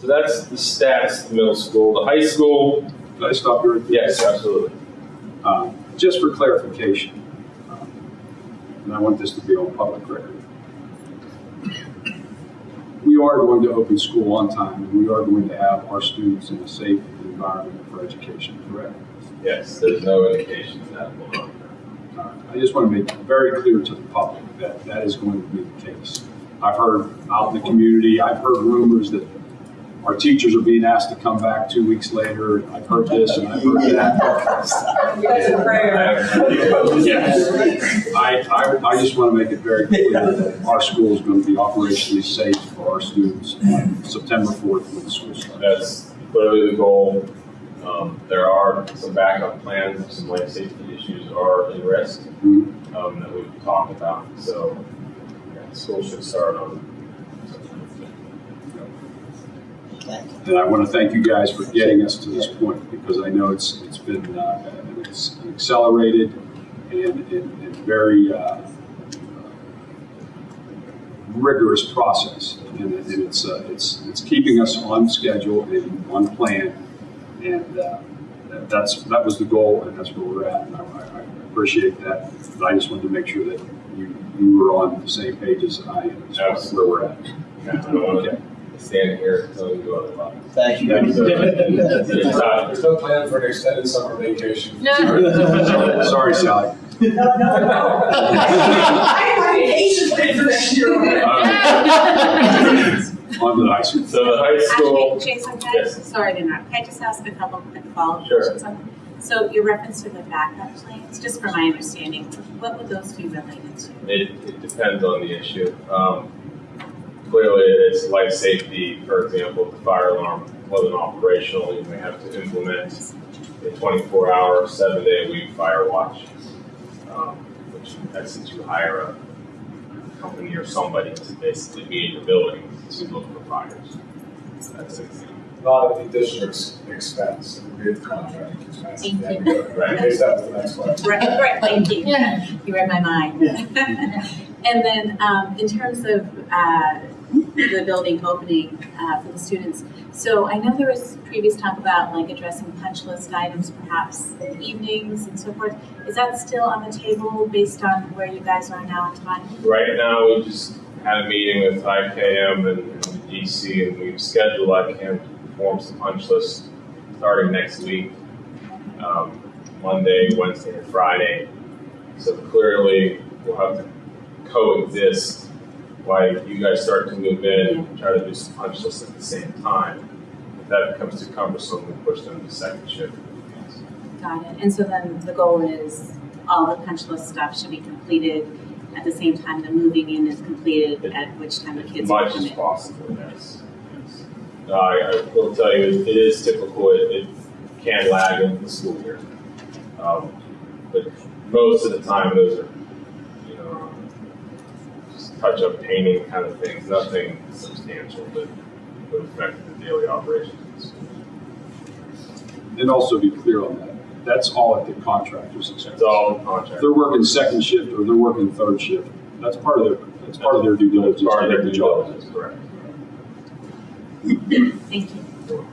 So that's the status of the middle school. The high school, Did I stop you right there? yes, absolutely. Um, Just for clarification, um, and I want this to be on public record. We are going to open school on time, and we are going to have our students in a safe environment for education, correct? Yes, there's no indication that will not. Uh, I just want to make very clear to the public that that is going to be the case. I've heard out in the community, I've heard rumors that our teachers are being asked to come back two weeks later. I've heard this and I've heard that. That's a prayer. Yes. I, I, I just want to make it very clear that our school is going to be operationally safe for our students on September 4th when the school starts. That's clearly the goal. Um, there are some backup plans, some life safety issues are in risk, Mhm. um, that we've talked about. So, yeah, school should start on September fifth. And I want to thank you guys for getting us to this point because I know it's, it's been, uh, it's accelerated and, and, and very, uh, rigorous process. And it- and it's, uh, it's, it's keeping us on schedule and on plan. And, uh, that- that's, that was the goal and that's where we're at. And I, I appreciate that. But I just wanted to make sure that you, you were on the same page as I am as far as where we're at. Yeah, I don't want to stand here and tell you otherwise. Thank you. Thank you. There's no plan for an extended summer vacation. No. Sorry, Sorry, Sally. No, no, no. I have my vacation planned for next year. On to the high school. So the high school, Actually, Jason, can I, Yes. sorry to interrupt, can I just ask a couple quick follow-up Sure. questions? on- So your reference to the backup plans, just for my understanding, what would those be related to? it, it depends on the issue. Um, clearly, it's life safety, for example, if the fire alarm wasn't operational, you may have to implement a twenty-four hour, seven-day-a-week fire watch. Um, which, that's since you hire a company or somebody to basically be in your building to look for fires. That's it. lot of the district's expense, it would be at the contracting expense. Thank Yeah, Right, in case that was the next question. Right, right, thank you. You read my mind. Yeah. And then, um, in terms of, uh, the building opening, uh, for the students, so I know there was previous talk about like addressing punch list items perhaps in the evenings and so forth. Is that still on the table based on where you guys are now in time? Right now, we just had a meeting with IKM and DC, and we've scheduled IKM to perform some punch lists starting next week, um, Monday, Wednesday, and Friday. So clearly, we'll have to coexist while you guys start to move in and try to do some punch lists at the same time. If that becomes too cumbersome, we push them to second shift. Got it. And so then the goal is all the punch list stuff should be completed at the same time the moving in is completed, at which time the kids much come as in. possible, yes. yes. I, I will tell you, it is typical, it, it can lag in the school year. Um, but most of the time, those are, just touch-up painting kind of things, nothing substantial that would affect the daily operations of the school. And also be clear on that, that's all at the contractor's expense. It's all in If contract. they're working second shift or they're working third shift, that's part of their, that's part of their due diligence. Part of their due job diligence, correct. Thank you.